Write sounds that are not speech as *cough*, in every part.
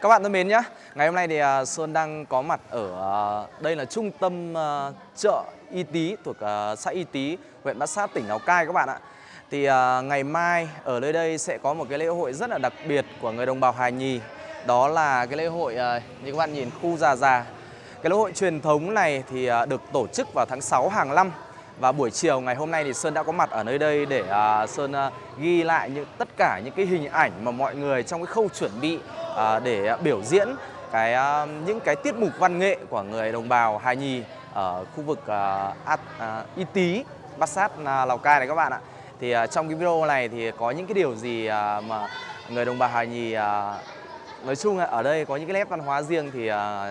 Các bạn thân mến nhé, ngày hôm nay thì à, Sơn đang có mặt ở à, đây là trung tâm à, chợ Y Tý thuộc xã Y Tý, huyện Bát Sát, tỉnh Lào Cai các bạn ạ. Thì ngày mai ở nơi đây sẽ có một cái lễ hội rất là đặc biệt của người đồng bào Hà Nhì. Đó là cái lễ hội như các bạn nhìn khu Già Già. Cái lễ hội truyền thống này thì được tổ chức vào tháng 6 hàng năm và buổi chiều ngày hôm nay thì Sơn đã có mặt ở nơi đây để uh, Sơn uh, ghi lại những tất cả những cái hình ảnh mà mọi người trong cái khâu chuẩn bị uh, để biểu diễn cái uh, những cái tiết mục văn nghệ của người đồng bào Hà Nhì ở khu vực uh, At, Y Tý, Bát Sát, uh, Lào Cai này các bạn ạ. Thì uh, trong cái video này thì có những cái điều gì uh, mà người đồng bào Hà Nhì uh, Nói chung ở đây có những cái nét văn hóa riêng thì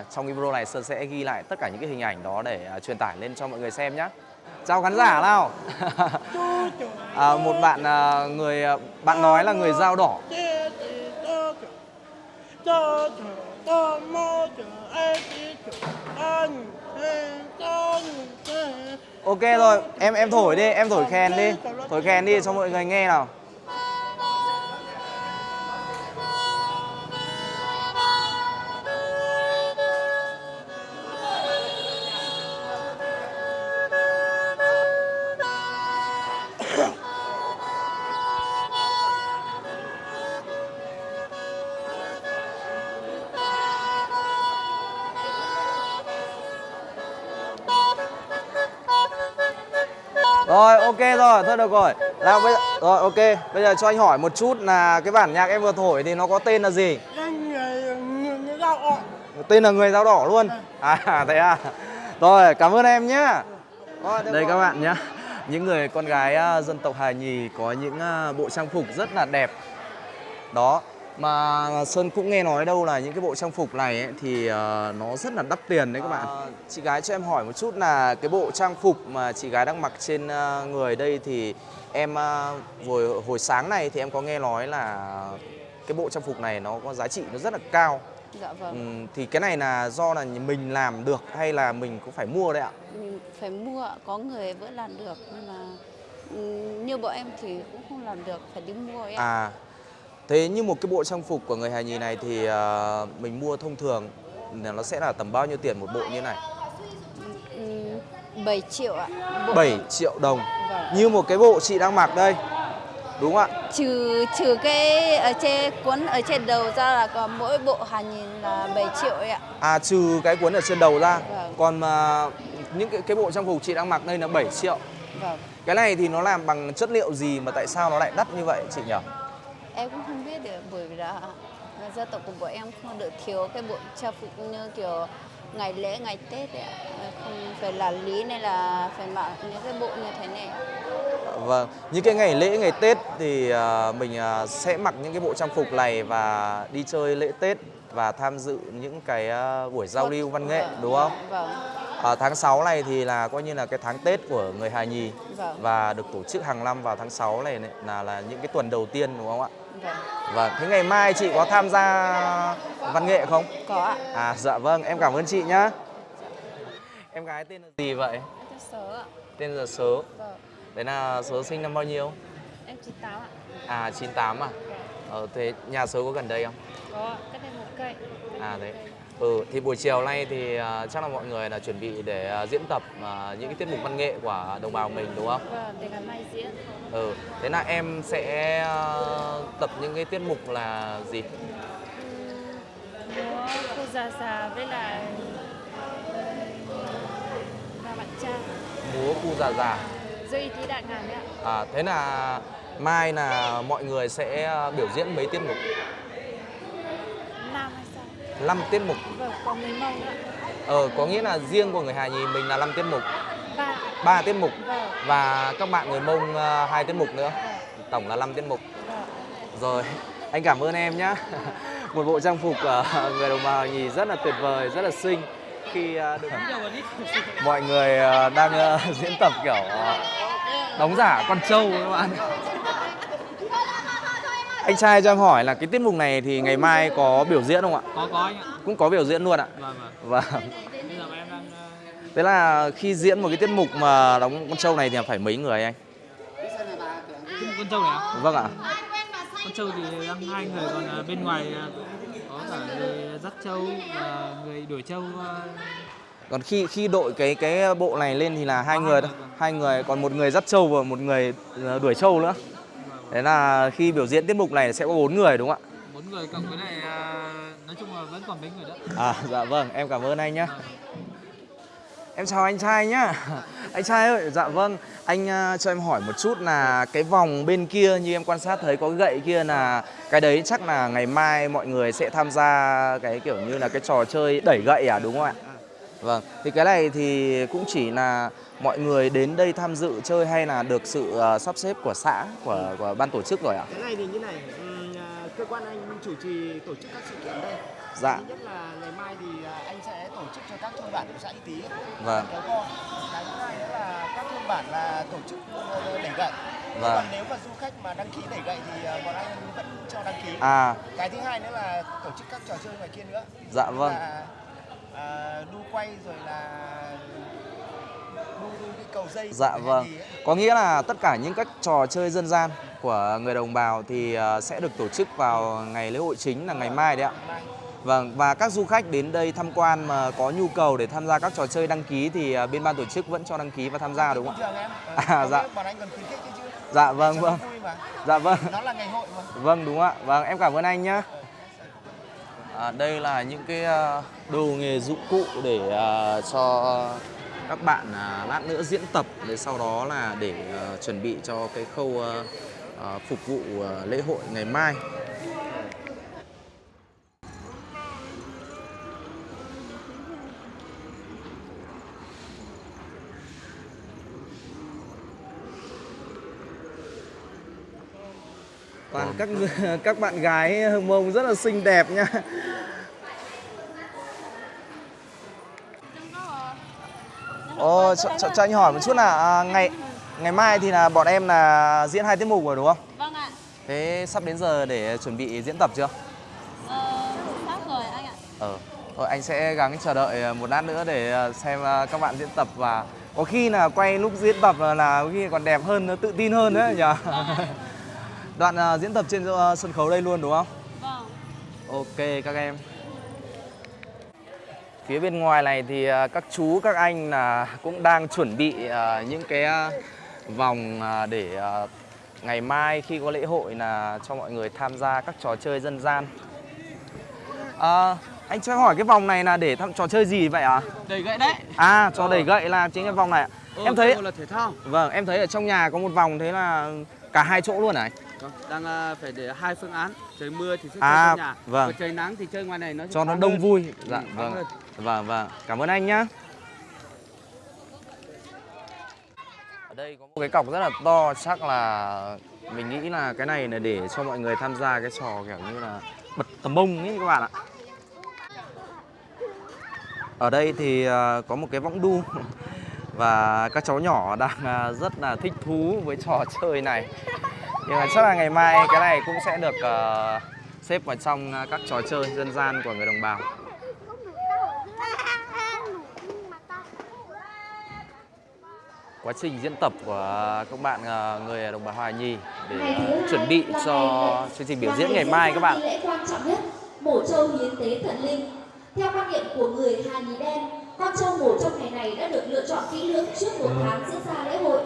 trong cái video này Sơn sẽ ghi lại tất cả những cái hình ảnh đó để truyền tải lên cho mọi người xem nhé. Chào khán giả nào. *laughs* à, một bạn à, người bạn nói là người dao đỏ. Ok rồi, em em thổi đi, em thổi khen đi. Thổi khen đi cho mọi người nghe nào. Ok rồi, thôi được rồi. Nào bây giờ rồi ok, bây giờ cho anh hỏi một chút là cái bản nhạc em vừa thổi thì nó có tên là gì? Tên là người dao đỏ luôn. À *laughs* thế à. Rồi, cảm ơn em nhá. Đây các bạn nhá. Những người con gái à, dân tộc Hà Nhì có những à, bộ trang phục rất là đẹp. Đó, mà Sơn cũng nghe nói đâu là những cái bộ trang phục này ấy, thì uh, nó rất là đắt tiền đấy các bạn. À, chị gái cho em hỏi một chút là cái bộ trang phục mà chị gái đang mặc trên uh, người đây thì em uh, hồi hồi sáng này thì em có nghe nói là cái bộ trang phục này nó có giá trị nó rất là cao. Dạ vâng. Ừ, thì cái này là do là mình làm được hay là mình cũng phải mua đấy ạ? Mình phải mua, có người vẫn làm được nhưng mà ừ, như bọn em thì cũng không làm được, phải đi mua ấy ạ. À, thế như một cái bộ trang phục của người Hà Nhì này thì uh, mình mua thông thường nó sẽ là tầm bao nhiêu tiền một bộ như này? Ừ, 7 triệu ạ. Bộ... 7 triệu đồng. Vâng. Như một cái bộ chị đang mặc đây. Đúng không ạ? Trừ trừ cái ở trên cuốn ở trên đầu ra là còn mỗi bộ Hà nhìn là 7 triệu ấy ạ. À trừ cái cuốn ở trên đầu ra. Vâng. Còn mà những cái cái bộ trang phục chị đang mặc đây là 7 triệu. Vâng. Cái này thì nó làm bằng chất liệu gì mà tại sao nó lại đắt như vậy chị nhỉ? Em cũng không biết được bởi vì là dân tộc của bọn em không được thiếu cái bộ trang phục như kiểu ngày lễ ngày Tết ấy. Không phải là lý nên là phải mặc những cái bộ như thế này. Vâng, những cái ngày lễ ngày Tết thì uh, mình uh, sẽ mặc những cái bộ trang phục này và đi chơi lễ Tết và tham dự những cái uh, buổi giao lưu văn nghệ Vâng, đúng không? Vâng. Ở tháng 6 này thì là coi như là cái tháng Tết của người Hà Nhì Vâng. và được tổ chức hàng năm vào tháng 6 này, này là là những cái tuần đầu tiên đúng không ạ? Vâng. Vâng, thế ngày mai chị có tham gia văn nghệ không? Có ạ. À dạ vâng, em cảm ơn chị nhá. Em gái tên là gì vậy? Em sớ ạ. Tên là Sớ. Vâng. Đấy là Sớ sinh năm bao nhiêu? Em 98 ạ. À 98 à? Ờ thế nhà Sớ có gần đây không? Có ạ, cách đây một cây. À đấy. Ừ thì buổi chiều nay thì uh, chắc là mọi người là chuẩn bị để uh, diễn tập uh, những cái tiết mục văn nghệ của đồng bào mình đúng không? Vâng, để ngày mai diễn. Ừ. Thế là em sẽ uh, tập những cái tiết mục là gì? Múa cô già già với lại và bạn trai. Múa cu già già. Dư y tí đại ngàn đấy ạ. À, thế là mai là mọi người sẽ biểu diễn mấy tiết mục? Nam hay sao? 5 tiết mục. Vâng, còn người Mông ạ. Ờ, có nghĩa là riêng của người Hà Nhì mình là 5 tiết mục, Ba. 3 tiết mục Vâng. và các bạn người Mông uh, 2 tiết mục nữa. Vâng. Tổng là 5 tiết mục. Vâng. Rồi, anh cảm ơn em nhé. *laughs* Một bộ trang phục của người đồng bào Nhì rất là tuyệt vời, rất là xinh khi uh, được mọi người uh, đang uh, *laughs* diễn tập kiểu uh, đóng giả con trâu các bạn. Anh trai cho em hỏi là cái tiết mục này thì ngày mai có biểu diễn không ạ? có có anh ạ Cũng có biểu diễn luôn ạ. vâng vâng Vâng. bây giờ em đang ờ, Thế là khi diễn một cái tiết mục mà đóng con trâu này thì phải mấy người anh? cái con trâu này ạ Vâng ạ. con trâu thì đang hai người còn ờ, bên ngoài ờ, có cả người trâu và người đuổi trâu Còn khi khi đội cái cái bộ này lên thì là hai người hai thôi. vâng. Hai người còn một người dắt trâu và một người đuổi trâu nữa. Thế là khi biểu diễn tiết mục này sẽ có bốn người đúng không bốn người cộng với này nói chung là vẫn còn mấy người đó ạ? À dạ vâng, em cảm ơn anh nhé. Em chào anh trai nhá. Anh trai ơi, dạ vâng. Anh à, cho em hỏi một chút là cái vòng bên kia như em quan sát thấy có gậy kia là cái đấy chắc là ngày mai mọi người sẽ tham gia cái kiểu như là cái trò chơi đẩy gậy à đúng không ạ? Vâng. Thì cái này thì cũng chỉ là mọi người đến đây tham dự chơi hay là được sự à, sắp xếp của xã của của ban tổ chức rồi ạ? Cái này thì như này, à, cơ quan anh chủ trì tổ chức các sự kiện đây. Dạ. Thứ nhất là ngày mai thì à, anh sẽ tổ chức cho các thôn bản của xã Y Tý Vâng. kéo co. Cái thứ hai nữa là các thôn bản là tổ chức ờ, đẩy gậy. Vâng. Còn nếu mà du khách mà đăng ký đẩy gậy thì à, bọn anh vẫn cho đăng ký. À, Cái thứ hai nữa là tổ chức các trò chơi ngoài kia nữa. dạ vâng. Là, à, đu quay rồi là đu, đu cái cầu dây. Dạ vâng. Có nghĩa là tất cả những các trò chơi dân gian của người đồng bào thì ờ, sẽ được tổ chức vào ngày lễ hội chính là ngày mai đấy ạ. Vâng và các du khách đến đây tham quan mà có nhu cầu để tham gia các trò chơi đăng ký thì ờ, bên ban tổ chức vẫn cho đăng ký và tham gia đúng không. *laughs* Ờ, À, dạ. nghĩa Bọn anh còn khuyến khích ấy chứ. ạ? Dạ vâng vâng. Dạ vâng. Nó là ngày hội mà. Vâng đúng ạ. Vâng em cảm ơn anh nhé. À, đây là những cái à, đồ nghề dụng cụ để ờ, cho các bạn à, lát nữa diễn tập để sau đó là để ờ, chuẩn bị cho cái khâu ờ, ờ, phục vụ ờ, lễ hội ngày mai. Toàn các *laughs* các bạn gái mông rất là xinh đẹp nha. Ồ, cho, cho, cho anh hỏi một chút là à, ngày ngày mai thì là bọn em là diễn hai tiết mục rồi đúng không? Vâng ạ. Thế sắp đến giờ để chuẩn bị diễn tập chưa? Ờ, sắp rồi anh ạ. Ờ, thôi anh sẽ gắng chờ đợi một lát nữa để ờ, xem ờ, các bạn diễn tập và có khi là quay lúc diễn tập là, là có khi còn đẹp hơn, tự tin hơn đấy nhỉ? *laughs* Đoạn ờ, diễn tập trên ờ, sân khấu đây luôn đúng không? Vâng. Ok các em. Phía bên ngoài này thì à, các chú các anh là cũng đang chuẩn bị à, những cái à, vòng à, để à, ngày mai khi có lễ hội là cho mọi người tham gia các trò chơi dân gian. À, anh cho hỏi cái vòng này là để tham trò chơi gì vậy ạ? À? đẩy gậy đấy À, trò đẩy gậy là chính cái vòng này. ạ. Ờ, em thấy là thể thao vâng, em thấy ở trong nhà có một vòng thế là cả hai chỗ luôn này. Vâng, đang ờ, phải để hai phương án trời mưa thì sẽ chơi À, trong nhà vâng. trời nắng thì chơi ngoài này nó cho nó đông hơn. vui. Dạ Ừ, vâng. hơn. Vâng vâng, cảm ơn anh nhá. Ở đây có một cái cọc rất là to, chắc là mình nghĩ là cái này là để cho mọi người tham gia cái trò kiểu như là bật tầm bông ấy các bạn ạ. Ở đây thì à, có một cái võng đu *laughs* và các cháu nhỏ đang à, rất là thích thú với trò chơi này. Nhưng mà chắc là ngày mai cái này cũng sẽ được à, xếp vào trong à, các trò chơi dân gian của người đồng bào. quá trình diễn tập của các bạn à, người đồng bào Hòa Nhì để chuẩn bị cho chương trình biểu diễn ngày mai các bạn. Lễ quan trọng nhất, mổ trâu hiến tế thần linh. Theo quan niệm của người Hà Nhì Đen, con trâu mổ trong ngày này đã được lựa chọn kỹ lưỡng trước một tháng diễn ra lễ hội.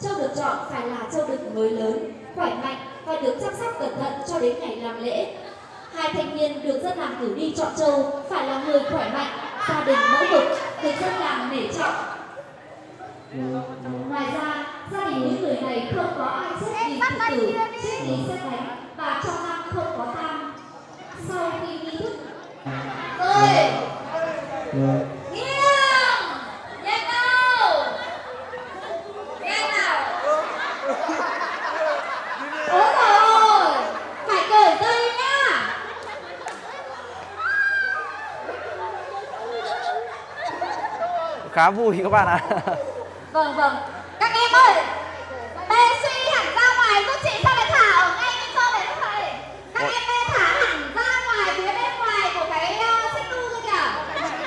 Trâu được chọn phải là trâu đực mới lớn, khỏe mạnh và được chăm sóc cẩn thận cho đến ngày làm lễ. Hai thanh niên được dân làng cử đi chọn trâu phải là người khỏe mạnh, gia đình mẫu mực, được dân làng nể trọng. Ngoài ra, gia đình những người này không có ai chết vì tự tử, chết vì xét đánh và trong năm không có tang. Sau khi nghi thức rồi nghiêng nhanh nào nhanh nào ôi rồi phải cởi dây nhá Khá vui các bạn ạ. vâng vâng các em ơi bê suy hẳn ra ngoài giúp chị sao lại thả ở ngay bên sau này các bạn các Ôi. em bê thả hẳn ra ngoài phía bên ngoài của cái uh, xích đu kia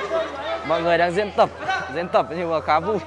kìa Mọi người đang diễn tập, diễn tập nhưng mà khá vui.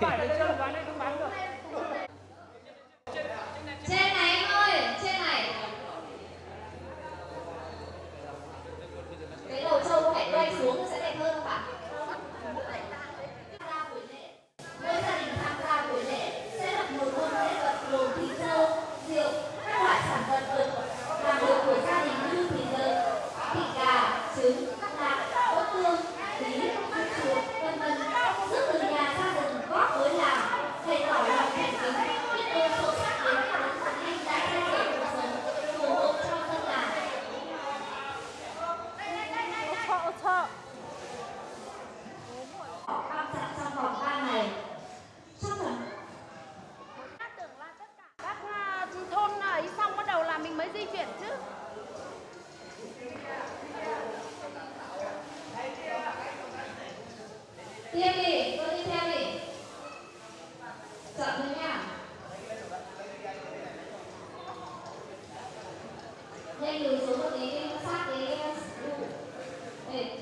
nhanh lùi xuống một tí sát cái để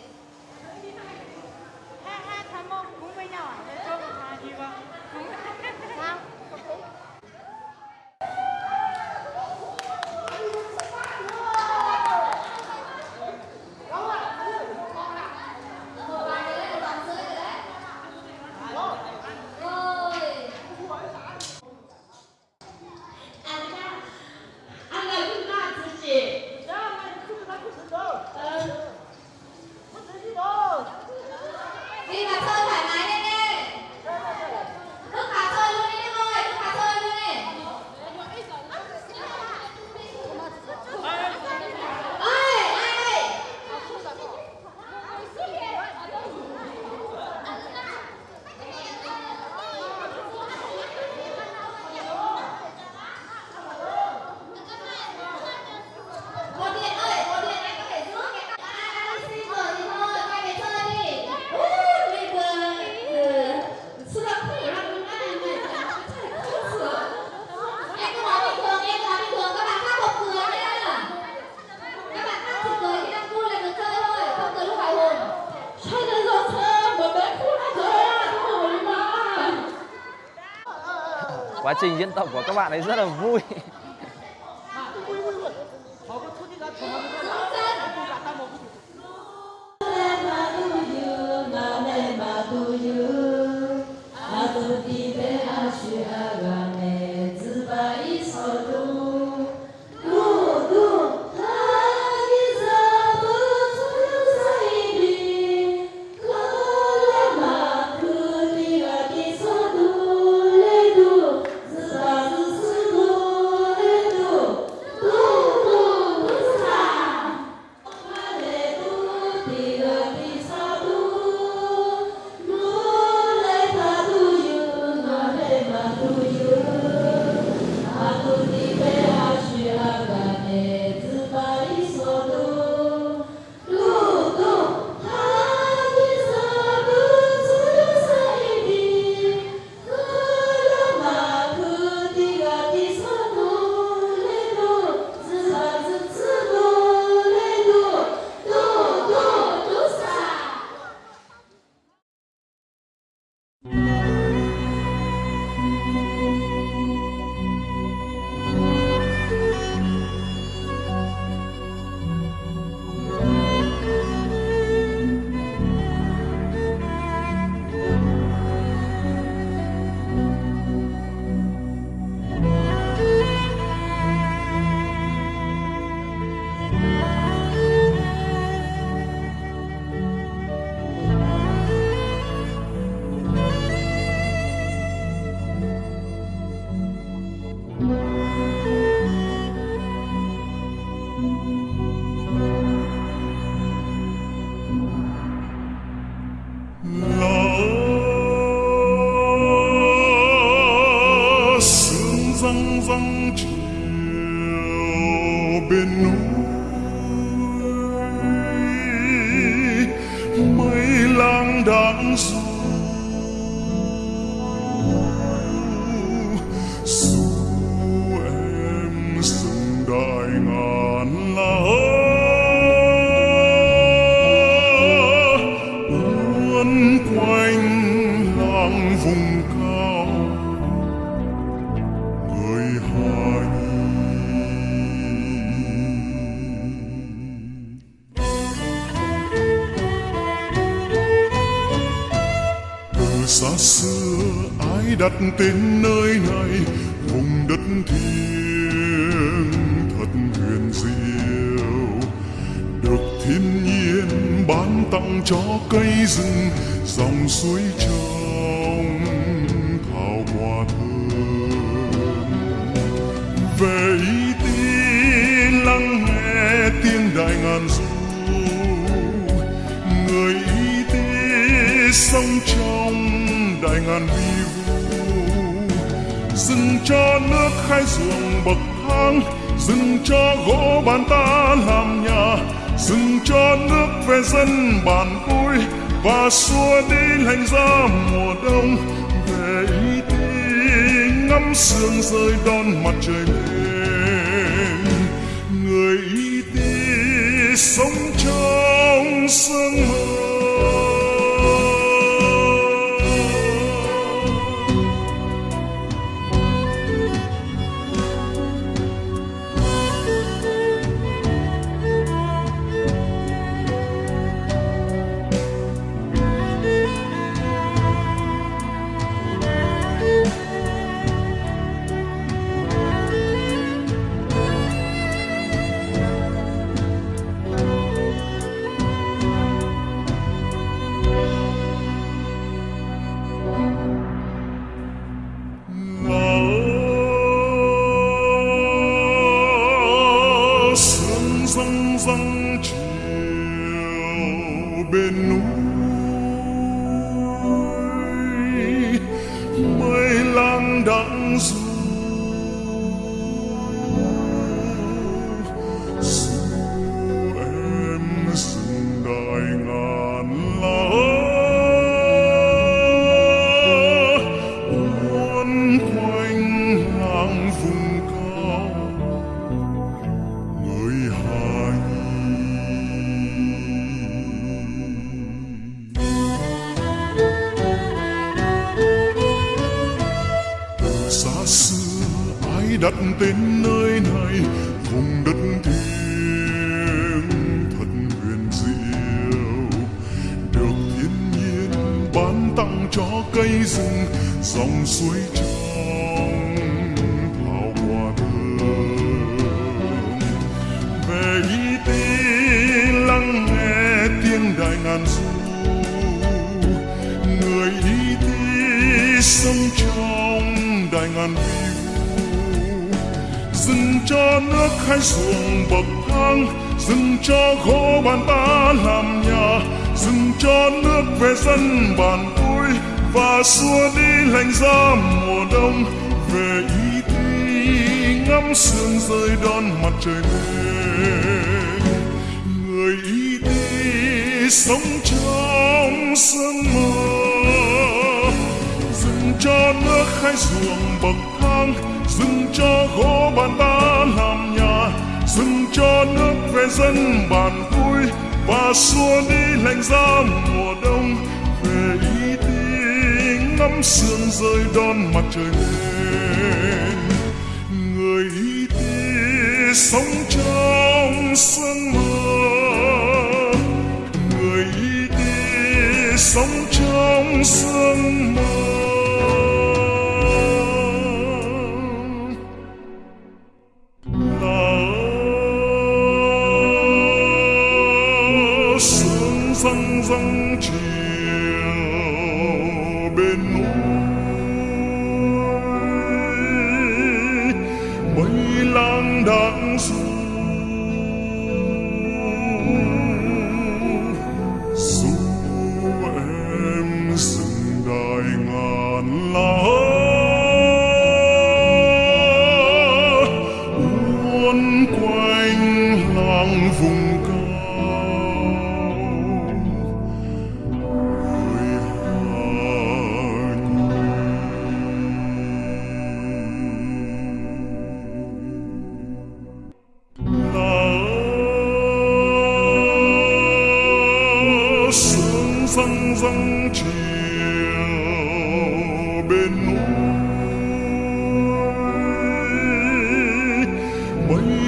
quá trình diễn tập của các bạn ấy rất là vui. vùng cao. Người hà nhi từ xa xưa, ai đặt tên nơi này? Vùng đất thiêng thật huyền diệu. Được thiên nhiên ban tặng cho cây rừng, dòng suối trời cho nước khai ruộng bậc thang, dừng cho gỗ bàn ta làm nhà, dừng cho nước về dân bản vui, và xua đi lạnh giá mùa đông. Về y tế ngắm sương rơi đón mặt trời lên. Người y tế sống trong sương mơ sương răng chiều bên núi mây lang đãng du xa xưa ai đặt tên nơi này, vùng đất thiêng thật huyền diệu. Được thiên nhiên ban tặng cho cây rừng, dòng suối trong thảo quả thơm. Về y tí lắng nghe tiếng đại ngàn du, người y tí sông trong ngàn vi vu dừng cho nước khai ruộng bậc thang, dừng cho gỗ bàn ta làm nhà, dừng cho nước về dân bàn vui, và xua đi lạnh giá mùa đông. Về ý đi ngắm sương rơi đón mặt trời lên người ý đi sống trong sương mơ cho nước khai ruộng bậc thang dừng cho gỗ bàn ta làm nhà dừng cho nước về dân bàn vui, và xua đi lạnh giá mùa đông. Về y tế ngắm sương rơi đón mặt trời lên. Người y tế sống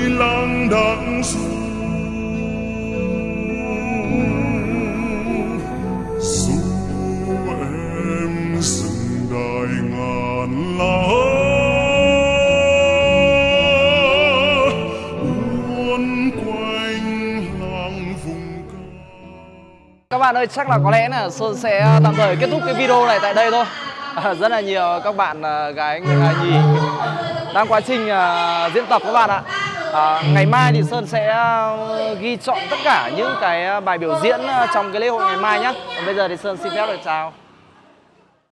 lang đãng du dù em dừng đại ngàn lá uốn quanh làng vùng bạn ơi, chắc là có lẽ là Sơn sẽ tạm thời kết thúc cái video này tại đây thôi. À, rất là nhiều các bạn à, gái người nhì đang quá trình à, diễn tập các bạn ạ. À, ngày mai thì Sơn sẽ ờ, ghi chọn tất cả những cái ờ, bài biểu diễn trong cái lễ hội ngày mai nhé. Còn bây giờ thì Sơn xin phép được chào.